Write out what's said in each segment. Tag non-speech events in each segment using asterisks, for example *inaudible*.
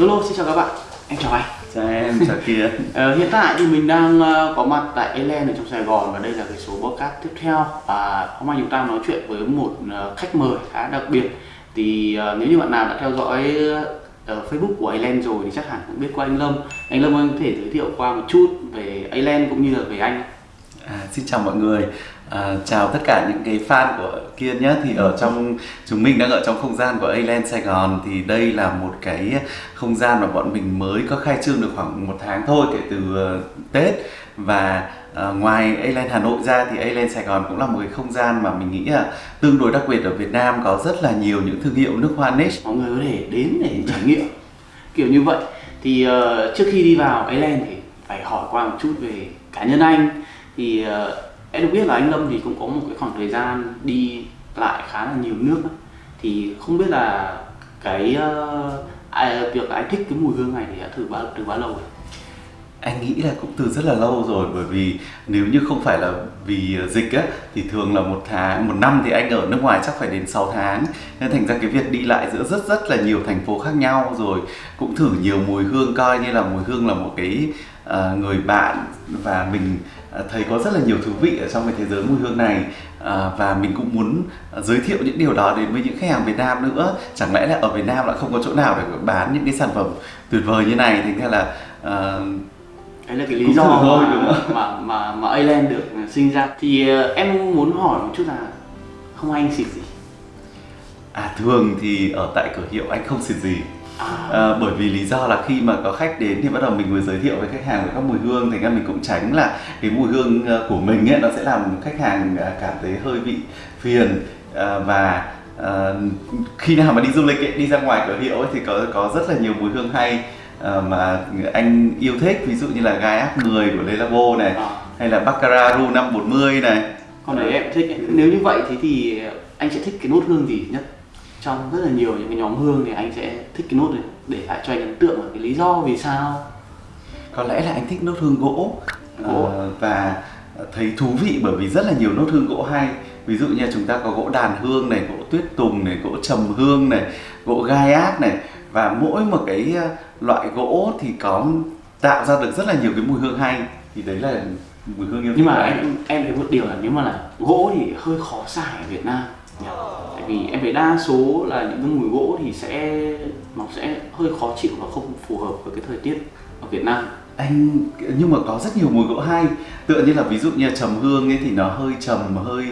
Lolo xin chào các bạn. Em chào anh. Chào em chào kia *laughs* ờ, hiện tại thì mình đang uh, có mặt tại Elen ở trong Sài Gòn và đây là cái số podcast tiếp theo. Và hôm nay chúng ta nói chuyện với một uh, khách mời khá đặc biệt. Thì uh, nếu như bạn nào đã theo dõi uh, Facebook của Elen rồi thì chắc hẳn cũng biết qua anh Lâm. Anh Lâm anh có thể giới thiệu qua một chút về Elen cũng như là về anh. À, xin chào mọi người à, chào tất cả những cái fan của Kiên nhé. Thì ở trong chúng mình đang ở trong không gian của Aland Sài Gòn. Thì đây là một cái không gian mà bọn mình mới có khai trương được khoảng một tháng thôi kể từ uh, Tết. Và À, ngoài Aland Hà Nội ra thì Aland Sài Gòn cũng là một cái không gian mà mình nghĩ là tương đối đặc biệt ở Việt Nam. Có rất là nhiều những thương hiệu nước hoa niche. Mọi người có thể đến để trải nghiệm. Kiểu như vậy. Thì uh, trước khi đi vào Aland thì phải hỏi qua một chút về cá nhân anh. Thì uh, em được biết là anh Lâm thì cũng có một cái khoảng thời gian đi lại khá là nhiều nước thì không biết là cái uh, việc là anh thích cái mùi hương này thì đã thử bao từ bao lâu rồi? Anh nghĩ là cũng từ rất là lâu rồi bởi vì nếu như không phải là vì dịch á thì thường là một tháng một năm thì anh ở nước ngoài chắc phải đến 6 tháng. Nên thành ra cái việc đi lại giữa rất rất là nhiều thành phố khác nhau rồi cũng thử nhiều mùi hương coi như là mùi hương là một cái uh, người bạn và mình uh, thấy có rất là nhiều thú vị ở trong cái thế giới mùi hương này. Uh, và mình cũng muốn giới thiệu những điều đó đến với những khách hàng Việt Nam nữa. Chẳng lẽ là ở Việt Nam lại không có chỗ nào để bán những cái sản phẩm tuyệt vời như này? Thì là uh, đấy là cái lý do thôi, mà, đúng không? mà mà mà Aland được sinh ra. Thì uh, em muốn hỏi một chút là không anh xịt gì? À thường thì ở tại cửa hiệu anh không xịt gì À. à, bởi vì lý do là khi mà có khách đến thì bắt đầu mình mới giới thiệu với khách hàng về các mùi hương thì ra mình cũng tránh là cái mùi hương ờ, của mình ấy nó sẽ làm khách hàng ờ, cảm thấy hơi bị phiền à, và à, khi nào mà đi du lịch ấy, đi ra ngoài cửa hiệu ấy, thì có có rất là nhiều mùi hương hay à, mà anh yêu thích ví dụ như là gai ác 10 của Le Labo này à. hay là Baccarat Rouge 540 này còn đấy em thích ấy. nếu như vậy thì thì anh sẽ thích cái nốt hương gì nhất trong rất là nhiều những cái nhóm hương thì anh sẽ thích cái nốt này để lại cho anh ấn tượng là cái lý do vì sao. Có lẽ là anh thích nốt hương gỗ, gỗ. Uh, và thấy thú vị bởi vì rất là nhiều nốt hương gỗ hay. Ví dụ như chúng ta có gỗ đàn hương này gỗ tuyết tùng này gỗ trầm hương này gỗ gai ác này. Và mỗi một cái ờ, loại gỗ thì có tạo ra được rất là nhiều cái mùi hương hay. Thì đấy là mùi hương yêu nhưng mà em em thấy một điều là nếu mà là gỗ thì hơi khó xài ở Việt Nam vì em thấy đa số là những cái mùi gỗ thì sẽ nó sẽ hơi khó chịu và không phù hợp với cái thời tiết ở Việt Nam. Anh nhưng mà có rất nhiều mùi gỗ hay. Tựa như là ví dụ như trầm hương ấy thì nó hơi trầm hơi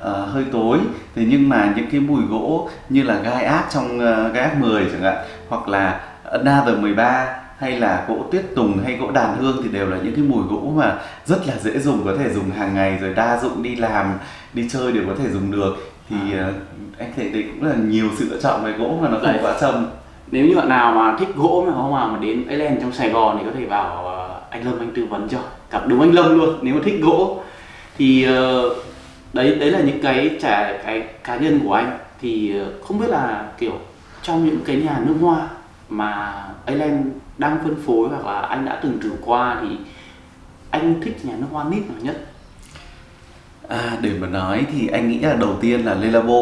uh, hơi tối. Thế nhưng mà những cái mùi gỗ như là gai ác trong uh, gai ác 10 chẳng hạn hoặc là Another 13 hay là gỗ tuyết tùng hay gỗ đàn hương thì đều là những cái mùi gỗ mà rất là dễ dùng có thể dùng hàng ngày rồi đa dụng đi làm đi chơi đều có thể dùng được thì à. uh, anh thấy đấy cũng là nhiều sự lựa chọn về gỗ mà nó không quá trầm. Nếu như bạn nào mà thích gỗ mà không mà mà đến Island trong Sài Gòn thì có thể vào uh, anh Lâm anh tư vấn cho. Gặp đúng anh Lâm luôn nếu mà thích gỗ. Thì uh, đấy đấy là những cái trải cái cá nhân của anh. Thì không biết là kiểu trong những cái nhà nước hoa mà Island đang phân phối hoặc là anh đã từng thử qua thì anh thích nhà nước hoa nít nào nhất À, để mà nói thì anh nghĩ là đầu tiên là Le Labo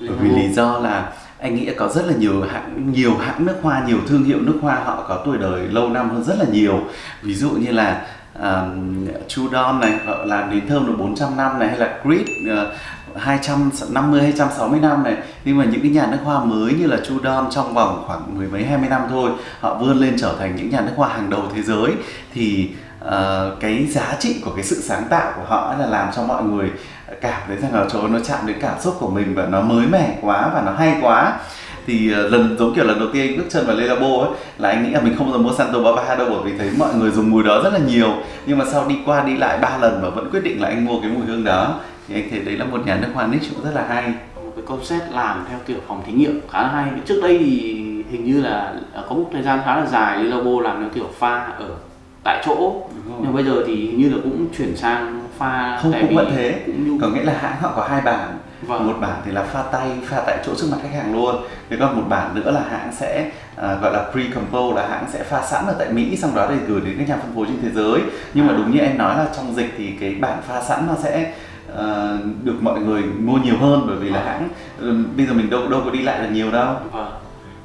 bởi vì lý do là anh nghĩ có rất là nhiều hãng nhiều hãng nước hoa nhiều thương hiệu nước hoa họ có tuổi đời lâu năm hơn rất là nhiều. Ví dụ như là um, Chudon này họ làm đến thơm được 400 năm này hay là Creed uh, 250 260 năm này. Nhưng mà những cái nhà nước hoa mới như là Chudon trong vòng khoảng mười mấy hai mươi năm thôi họ vươn lên trở thành những nhà nước hoa hàng đầu thế giới. Thì uh, cái giá trị của cái sự sáng tạo của họ là làm cho mọi người cảm thấy rằng là chỗ nó chạm đến cảm xúc của mình và nó mới mẻ quá và nó hay quá. Thì uh, lần giống kiểu lần đầu tiên anh bước chân vào Lê Labo ấy là anh nghĩ là mình không bao giờ mua Santo Baba đâu bởi vì thấy mọi người dùng mùi đó rất là nhiều. Nhưng mà sau đi qua đi lại ba lần mà vẫn quyết định là anh mua cái mùi hương đó thì anh thấy đấy là một nhà nước hoa niche cũng rất là hay. Một cái concept làm theo kiểu phòng thí nghiệm khá là hay. Trước đây thì hình như là à, có một thời gian khá là dài Le Labo làm theo kiểu pha ở tại chỗ. Nhưng bây giờ thì như là cũng chuyển sang pha không cũng vẫn thế. cũng có nghĩa là hãng họ có hai bản. Vâng. một bản thì là pha tay pha tại chỗ trước mặt khách hàng luôn. Thế còn một bản nữa là hãng sẽ uh, gọi là pre compose là hãng sẽ pha sẵn ở tại mỹ xong đó để gửi đến các nhà phân phối trên thế giới. Nhưng mà à. đúng như em nói là trong dịch thì cái bản pha sẵn nó sẽ uh, được mọi người mua nhiều hơn bởi vì là vâng. hãng uh, bây giờ mình đâu đâu có đi lại là nhiều đâu. Vâng.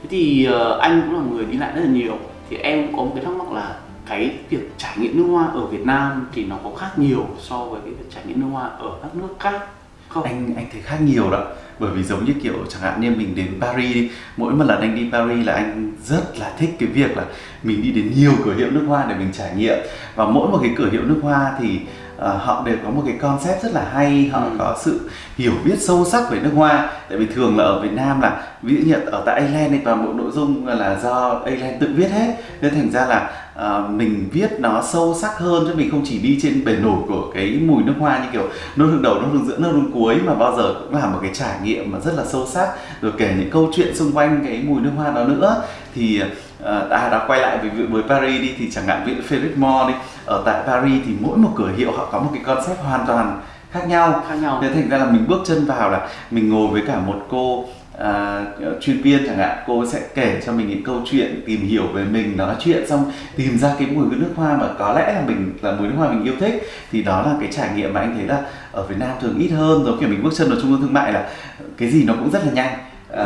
Thế thì uh, anh cũng là người đi lại rất là nhiều. Thì em có một cái thắc mắc là cái việc trải nghiệm nước hoa ở Việt Nam thì nó có khác nhiều so với cái việc trải nghiệm nước hoa ở các nước khác không? Anh anh thấy khác nhiều đó bởi vì giống như kiểu chẳng hạn như mình đến Paris đi, mỗi một lần anh đi Paris là anh rất là thích cái việc là mình đi đến nhiều cửa hiệu nước hoa để mình trải nghiệm và mỗi một cái cửa hiệu nước hoa thì uh, họ đều có một cái concept rất là hay họ ừ. có sự hiểu biết sâu sắc về nước hoa. Tại vì thường là ở Việt Nam là ví dụ như ở tại Ireland thì toàn bộ nội dung là do Ireland tự viết hết. Nên thành ra là uh, mình viết nó sâu sắc hơn chứ mình không chỉ đi trên bề nổi của cái mùi nước hoa như kiểu nốt hương đầu nốt hương giữa nốt hương cuối mà bao giờ cũng là một cái trải nghiệm mà rất là sâu sắc. Rồi kể những câu chuyện xung quanh cái mùi nước hoa đó nữa. Thì uh, à đã quay lại với với Paris đi thì chẳng hạn dụ Philip Moore đi ở tại Paris thì mỗi một cửa hiệu họ có một cái concept hoàn toàn khác nhau. Khác nhau. Thế thành ra là mình bước chân vào là mình ngồi với cả một cô à, chuyên viên chẳng hạn. Cô sẽ kể cho mình những câu chuyện tìm hiểu về mình nói chuyện xong tìm ra cái mùi nước hoa mà có lẽ là mình là mùi nước hoa mình yêu thích. Thì đó là cái trải nghiệm mà anh thấy là ở Việt Nam thường ít hơn. Giống kiểu mình bước chân vào trung tâm thương mại là cái gì nó cũng rất là nhanh. À,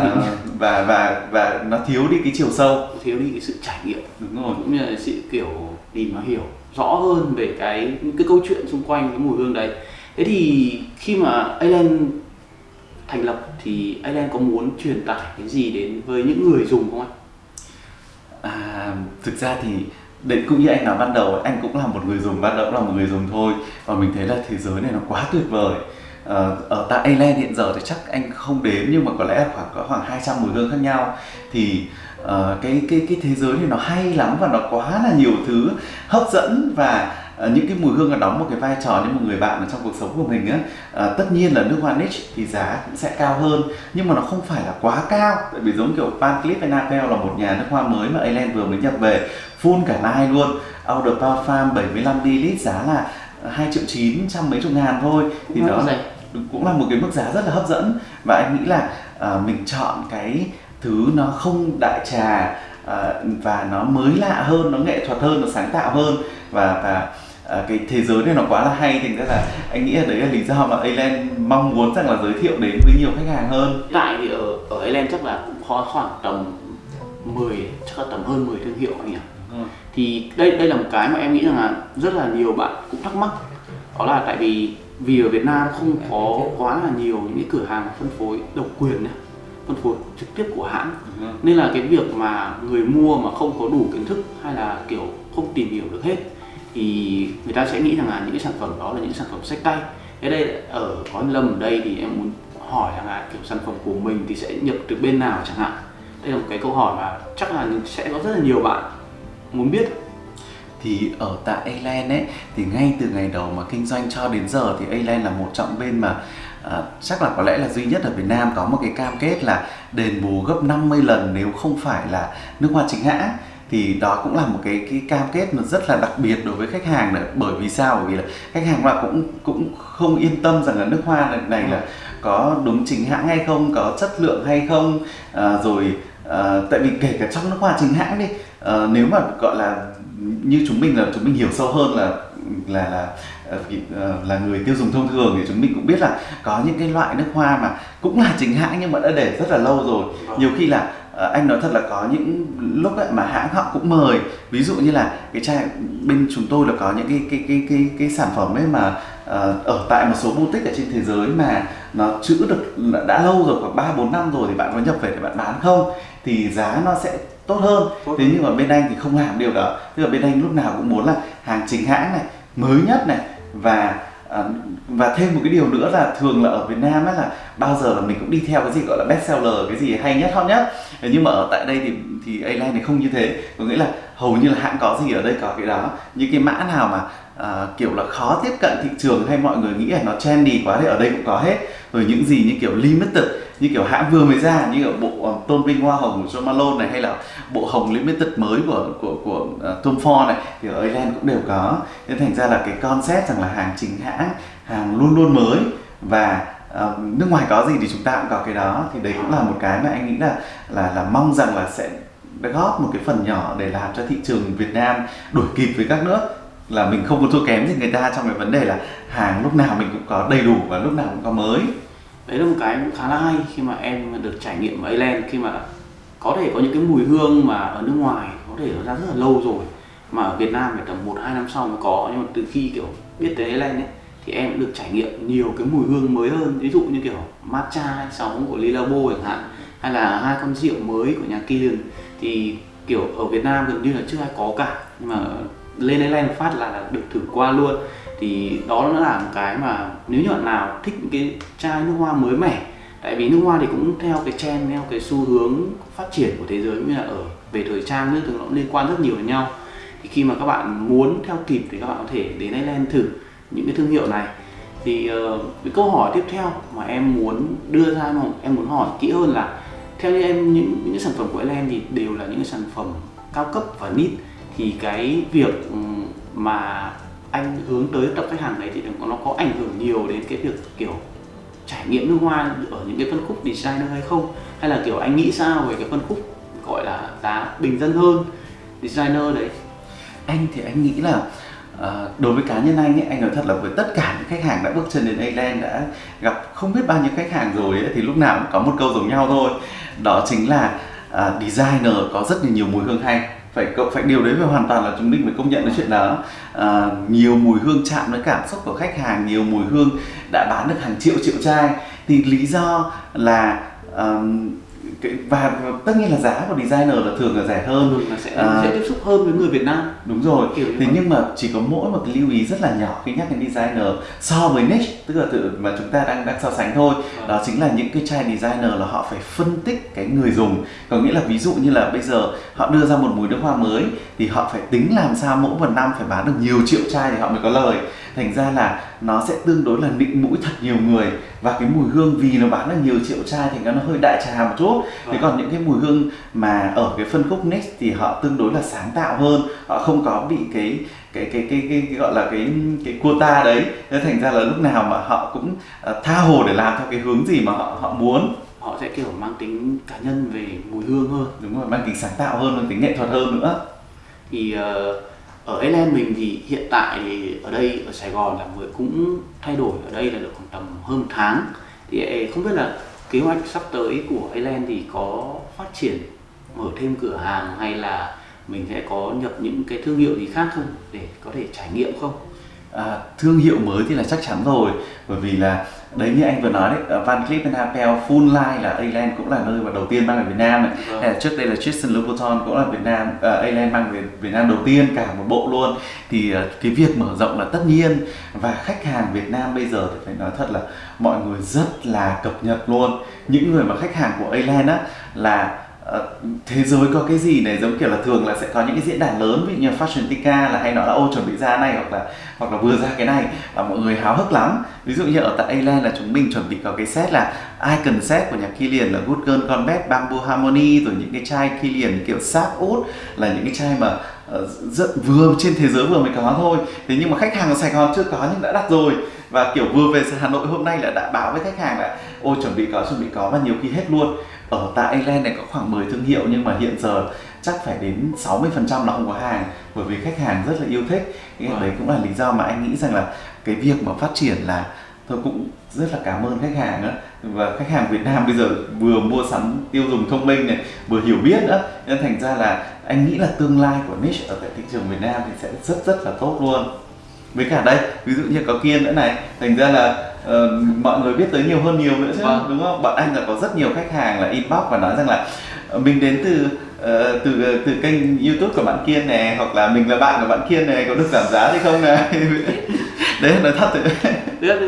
và và và nó thiếu đi cái chiều sâu. Thiếu đi cái sự trải nghiệm. Đúng rồi. Cũng như là sự kiểu tìm mà hiểu rõ hơn về cái những cái câu chuyện xung quanh cái mùi hương đấy. Thế thì khi mà Island thành lập thì Island có muốn truyền tải cái gì đến với những người dùng không anh? À, thực ra thì đấy cũng như anh nói ban đầu anh cũng là một người dùng ban đầu cũng là một người dùng thôi. Và mình thấy là thế giới này nó quá tuyệt vời. Ờ, ở tại Ireland hiện giờ thì chắc anh không đếm nhưng mà có lẽ là khoảng có khoảng 200 mùi hương khác nhau. Thì uh, cái cái cái thế giới này nó hay lắm và nó quá là nhiều thứ hấp dẫn và uh, những cái mùi hương là đóng một cái vai trò như một người bạn trong cuộc sống của mình á. Uh, tất nhiên là nước hoa niche thì giá cũng sẽ cao hơn nhưng mà nó không phải là quá cao. Tại vì giống kiểu Van Cleef Arpels là một nhà nước hoa mới mà Ireland vừa mới nhập về full cả line luôn. Eau de Parfum 75 ml giá là 2 triệu 9 trăm mấy chục ngàn thôi. Thì đó cũng là một cái mức giá rất là hấp dẫn. Và anh nghĩ là uh, mình chọn cái thứ nó không đại trà uh, và nó mới lạ hơn nó nghệ thuật hơn nó sáng tạo hơn. Và và uh, cái thế giới này nó quá là hay thì ra là anh nghĩ là đấy là lý do mà Aland mong muốn rằng là giới thiệu đến với nhiều khách hàng hơn. Tại thì ở ở Aland chắc là cũng có khoảng tầm 10 chắc là tầm hơn 10 thương hiệu anh nhỉ? Thì đây đây là một cái mà em nghĩ rằng là rất là nhiều bạn cũng thắc mắc. Đó là tại vì vì ở Việt Nam không có quá là nhiều những cái cửa hàng phân phối độc quyền này phân phối trực tiếp của hãng. Nên là cái việc mà người mua mà không có đủ kiến thức hay là kiểu không tìm hiểu được hết thì người ta sẽ nghĩ rằng là những cái sản phẩm đó là những sản phẩm sách tay. Thế đây ở có Lâm ở đây thì em muốn hỏi rằng là kiểu sản phẩm của mình thì sẽ nhập từ bên nào chẳng hạn? Đây là một cái câu hỏi mà chắc là sẽ có rất là nhiều bạn muốn biết. Thì ở tại Aland ấy thì ngay từ ngày đầu mà kinh doanh cho đến giờ thì Aland là một trong bên mà à, chắc là có lẽ là duy nhất ở Việt Nam có một cái cam kết là đền bù gấp 50 lần nếu không phải là nước hoa chính hãng. Thì đó cũng là một cái cái cam kết mà rất là đặc biệt đối với khách hàng nữa. Bởi vì sao? Bởi vì là khách hàng là cũng cũng không yên tâm rằng là nước hoa này, này là có đúng chính hãng hay không có chất lượng hay không. À, rồi à, tại vì kể cả trong nước hoa chính hãng đi à, nếu mà gọi là như chúng mình là chúng mình hiểu sâu hơn là là là ờ, ờ, là người tiêu dùng thông thường thì chúng mình cũng biết là có những cái loại nước hoa mà cũng là chính hãng nhưng mà đã để rất là lâu rồi. Nhiều khi là ờ, anh nói thật là có những lúc ấy mà hãng họ cũng mời. Ví dụ như là cái chai bên chúng tôi là có những cái cái cái cái cái sản phẩm ấy mà ở tại một số boutique ở trên thế giới mà nó chữ được, đã lâu rồi, khoảng ba bốn năm rồi thì bạn có nhập về để bạn bán không? Thì giá nó sẽ tốt hơn. Tốt. Thế nhưng mà bên anh thì không làm điều đó. Tức là bên anh lúc nào cũng muốn là hàng chính hãng này mới nhất này và à, và thêm một cái điều nữa là thường là ở Việt Nam ấy là bao giờ là mình cũng đi theo cái gì gọi là best seller cái gì hay nhất hot nhất. Nhưng mà ở tại đây thì thì A-Line này không như thế. Có nghĩa là hầu như là hãng có gì ở đây có cái đó. Những cái mã nào mà à, kiểu là khó tiếp cận thị trường hay mọi người nghĩ là nó trendy quá thì ở đây cũng có hết. Rồi những gì như kiểu limited như kiểu hãng vừa mới ra như kiểu bộ ờ, tôn vinh hoa hồng của John Malone này hay là bộ hồng limited mới của của của ờ, Tom Ford này thì ở Ireland cũng đều có. Nên thành ra là cái concept rằng là hàng chính hãng hàng luôn luôn mới và uh, nước ngoài có gì thì chúng ta cũng có cái đó. Thì đấy cũng là một cái mà anh nghĩ là là là mong rằng là sẽ góp một cái phần nhỏ để làm cho thị trường Việt Nam đuổi kịp với các nước. Là mình không có thua kém gì người ta trong cái vấn đề là hàng lúc nào mình cũng có đầy đủ và lúc nào cũng có mới đấy là một cái cũng khá là hay khi mà em được trải nghiệm ở Ireland khi mà có thể có những cái mùi hương mà ở nước ngoài có thể nó ra rất là lâu rồi mà ở Việt Nam phải tầm một hai năm sau mới có. Nhưng mà từ khi kiểu biết tới Ireland ấy thì em được trải nghiệm nhiều cái mùi hương mới hơn. Ví dụ như kiểu matcha hay sóng của Lilabo chẳng hạn hay là hai con rượu mới của nhà Killian. Thì kiểu ở Việt Nam gần như là chưa ai có cả nhưng mà lên Ireland phát là, là được thử qua luôn thì đó nó là một cái mà nếu như bạn nào thích những cái chai nước hoa mới mẻ tại vì nước hoa thì cũng theo cái trend theo cái xu hướng phát triển của thế giới như là ở về thời trang nước thì nó liên quan rất nhiều với nhau. Thì khi mà các bạn muốn theo kịp thì các bạn có thể đến Ireland thử những cái thương hiệu này. Thì uh, cái câu hỏi tiếp theo mà em muốn đưa ra mà em muốn hỏi kỹ hơn là theo như em những những sản phẩm của Ireland thì đều là những cái sản phẩm cao cấp và nít thì cái việc ừ, mà anh hướng tới tập khách hàng đấy thì nó có ảnh hưởng nhiều đến cái việc kiểu trải nghiệm nước hoa ở những cái phân khúc designer hay không? Hay là kiểu anh nghĩ sao về cái phân khúc gọi là giá bình dân hơn designer đấy? Anh thì anh nghĩ là À, đối với cá nhân anh ấy, anh nói thật là với tất cả những khách hàng đã bước chân đến Ireland đã gặp không biết bao nhiêu khách hàng rồi ấy, thì lúc nào cũng có một câu giống nhau thôi. Đó chính là à, designer có rất là nhiều mùi hương hay phải cậu phải điều đấy phải hoàn toàn là chúng mình phải công nhận cái chuyện đó. À, nhiều mùi hương chạm đến cảm xúc của khách hàng nhiều mùi hương đã bán được hàng triệu triệu chai. Thì lý do là um, và tất nhiên là giá của designer là thường là rẻ hơn. Ừ, là sẽ à, sẽ tiếp xúc hơn với người Việt Nam. đúng rồi. Kiểu thế nhưng mà chỉ có mỗi một cái lưu ý rất là nhỏ khi nhắc đến designer so với niche tức là tự mà chúng ta đang đang so sánh thôi. À. đó chính là những cái chai designer là họ phải phân tích cái người dùng. Có nghĩa là ví dụ như là bây giờ họ đưa ra một mùi nước hoa mới thì họ phải tính làm sao mỗi một năm phải bán được nhiều triệu chai thì họ mới có lời thành ra là nó sẽ tương đối là nịnh mũi thật nhiều người. Và cái mùi hương vì nó bán được nhiều triệu chai thì nó hơi đại trà một chút. Thế còn những cái mùi hương mà ở cái phân khúc next thì họ tương đối là sáng tạo hơn. Họ không có bị cái cái cái cái, cái, cái gọi là cái cái quota đấy. Thế thành ra là lúc nào mà họ cũng uh, tha hồ để làm theo cái hướng gì mà họ họ muốn. Họ sẽ kiểu mang tính cá nhân về mùi hương hơn. Đúng rồi mang tính sáng tạo hơn mang tính nghệ thuật hơn nữa. Thì uh, ở Ireland mình thì hiện tại thì ở đây ở Sài Gòn là mới cũng thay đổi ở đây là được khoảng tầm hơn một tháng. Thì ờ, không biết là kế hoạch sắp tới của Ireland thì có phát triển mở thêm cửa hàng hay là mình sẽ có nhập những cái thương hiệu gì khác không? Để có thể trải nghiệm không? À, thương hiệu mới thì là chắc chắn rồi. Bởi vì là đấy như anh vừa nói đấy Van Cleef Arpels Full Line là Aland cũng là nơi mà đầu tiên mang về Việt Nam này. Vâng. hay là trước đây là Tristan Louboutin cũng là Việt Nam uh, Aland mang về Việt Nam đầu tiên cả một bộ luôn. Thì uh, cái việc mở rộng là tất nhiên. Và khách hàng Việt Nam bây giờ thì phải nói thật là mọi người rất là cập nhật luôn. Những người mà khách hàng của Aland á là Ờ, Ờ, thế giới có cái gì này giống kiểu là thường là sẽ có những cái diễn đàn lớn ví dụ như Fashion Tika là hay nói là ô chuẩn bị ra này hoặc là hoặc là vừa ra cái này và mọi người háo hức lắm. Ví dụ như ở tại ireland là chúng mình chuẩn bị có cái set là icon set của nhà Kilian là Good Girl Combat Bamboo Harmony rồi những cái chai Kilian kiểu sáp út là những cái chai mà uh, rất vừa trên thế giới vừa mới có thôi. Thế nhưng mà khách hàng ở Sài Gòn chưa có nhưng đã đặt rồi và kiểu vừa về Hà Nội hôm nay là đã báo với khách hàng là ôi chuẩn bị có chuẩn bị có và nhiều khi hết luôn. Ở tại Ireland này có khoảng 10 thương hiệu nhưng mà hiện giờ chắc phải đến 60% là không có hàng bởi vì khách hàng rất là yêu thích. Cái wow. đấy cũng là lý do mà anh nghĩ rằng là cái việc mà phát triển là tôi cũng rất là cảm ơn khách hàng nữa và khách hàng Việt Nam bây giờ vừa mua sắm tiêu dùng thông minh này vừa hiểu biết nữa nên thành ra là anh nghĩ là tương lai của niche ở tại thị trường Việt Nam thì sẽ rất rất là tốt luôn với cả đây ví dụ như có kiên nữa này thành ra là uh, mọi người biết tới nhiều hơn nhiều nữa chứ vâng. đúng không? Bọn anh là có rất nhiều khách hàng là inbox và nói rằng là ờ, mình đến từ uh, từ từ kênh youtube của bạn kiên này hoặc là mình là bạn của bạn kiên này có được giảm giá hay không này *laughs* đấy là nói thật đấy.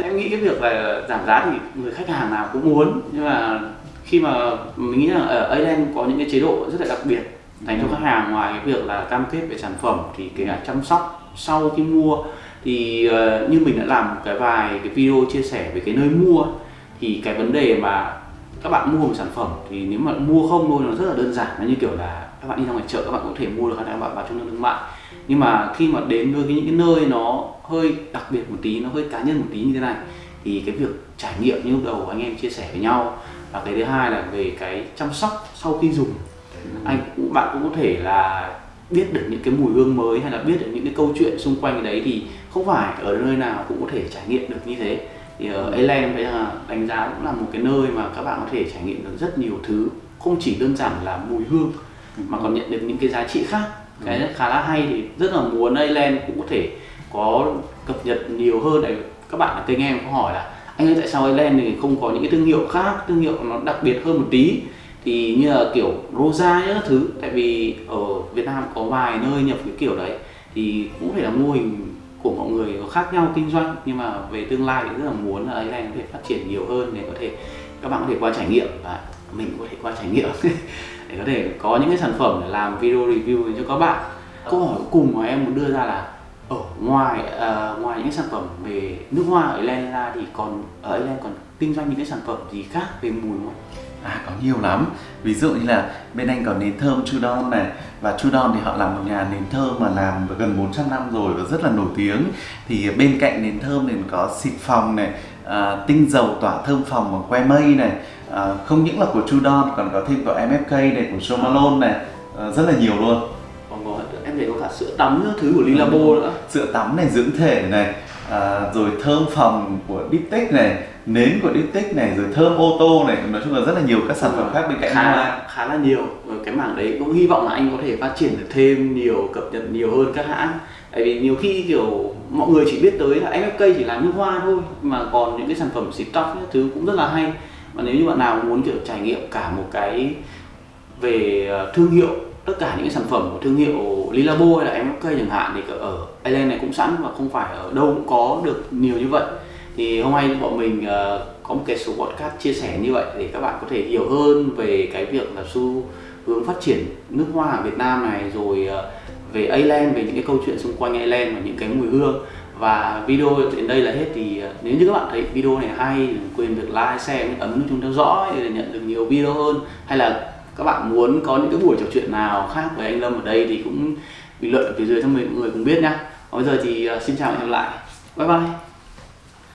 Em nghĩ cái việc là giảm giá thì người khách hàng nào cũng muốn nhưng mà khi mà mình nghĩ là ở Ireland có những cái chế độ rất là đặc biệt dành cho khách hàng ngoài cái việc là cam kết về sản phẩm thì kể cả chăm sóc sau khi mua thì uh, như mình đã làm cái vài cái video chia sẻ về cái nơi mua thì cái vấn đề mà các bạn mua một sản phẩm thì nếu mà mua không thôi nó rất là đơn giản. Nó như kiểu là các bạn đi ra ngoài chợ các bạn có thể mua được các bạn vào trung tâm thương mại. Nhưng mà khi mà đến với những cái nơi nó hơi đặc biệt một tí nó hơi cá nhân một tí như thế này thì cái việc trải nghiệm như lúc đầu anh em chia sẻ với nhau và cái thứ hai là về cái chăm sóc sau khi dùng. Anh cũng bạn cũng có thể là biết được những cái mùi hương mới hay là biết được những cái câu chuyện xung quanh cái đấy thì không phải ở nơi nào cũng có thể trải nghiệm được như thế. Thì ở Ireland bây giờ đánh giá cũng là một cái nơi mà các bạn có thể trải nghiệm được rất nhiều thứ. Không chỉ đơn giản là mùi hương mà còn nhận được những cái giá trị khác. Cái khá là hay thì rất là muốn Island cũng có thể có cập nhật nhiều hơn. Này các bạn ở kênh em có hỏi là anh ơi tại sao Island thì không có những cái thương hiệu khác thương hiệu nó đặc biệt hơn một tí? Thì như là kiểu Rosa những thứ. Tại vì ở Việt Nam có vài nơi nhập cái kiểu đấy. Thì cũng thể là mô hình của mọi người có khác nhau kinh doanh nhưng mà về tương lai thì rất là muốn là Island có thể phát triển nhiều hơn để có thể các bạn có thể qua trải nghiệm và mình có thể qua trải nghiệm *laughs* để có thể có những cái sản phẩm để làm video review cho các bạn câu hỏi cuối cùng mà em muốn đưa ra là ở ngoài uh, ngoài những sản phẩm về nước hoa ở Ireland ra thì còn ở Ireland còn kinh doanh những cái sản phẩm gì khác về mùi không? À có nhiều lắm. Ví dụ như là bên anh có nến thơm Chudon này Và Chudon thì họ là một nhà nến thơm mà làm gần 400 năm rồi và rất là nổi tiếng. Thì bên cạnh nến thơm thì có xịt phòng này à, Tinh dầu tỏa thơm phòng bằng que mây này à, Không những là của Chudon còn có thêm của MFK này, của Somalone này à, Rất là nhiều luôn. Còn có em thấy có cả sữa tắm nữa, thứ của Lilabo nữa. Sữa tắm này dưỡng thể này à, rồi thơm phòng của Diptyque này nến của Diptyque này rồi thơm ô tô này nói chung là rất là nhiều các sản phẩm khác bên cạnh khá khá là nhiều. Rồi cái mảng đấy cũng hy vọng là anh có thể phát triển được thêm nhiều cập nhật nhiều hơn các hãng. Tại vì nhiều khi kiểu mọi người chỉ biết tới là MFK chỉ làm nước hoa thôi mà còn những cái sản phẩm xịt tóc thứ cũng rất là hay. Và nếu như bạn nào muốn kiểu trải nghiệm cả một cái về ờ, thương hiệu tất cả những cái sản phẩm của thương hiệu Lilabo hay là MFK chẳng hạn thì ở Ireland này cũng sẵn và không phải ở đâu cũng có được nhiều như vậy. Thì hôm nay bọn mình uh, có một cái số podcast chia sẻ như vậy để các bạn có thể hiểu hơn về cái việc là xu hướng phát triển nước hoa ở Việt Nam này rồi uh, về Ireland về những cái câu chuyện xung quanh Ireland và những cái mùi hương. Và video đến đây là hết thì ờ, nếu như các bạn thấy video này hay đừng quên được like, share, ấn nút chuông theo dõi để nhận được nhiều video hơn hay là các bạn muốn có những cái buổi trò chuyện nào khác với anh Lâm ở đây thì cũng bình luận ở phía dưới cho mọi người cùng biết nhá. Bây giờ thì ờ, xin chào và hẹn gặp lại. Bye bye.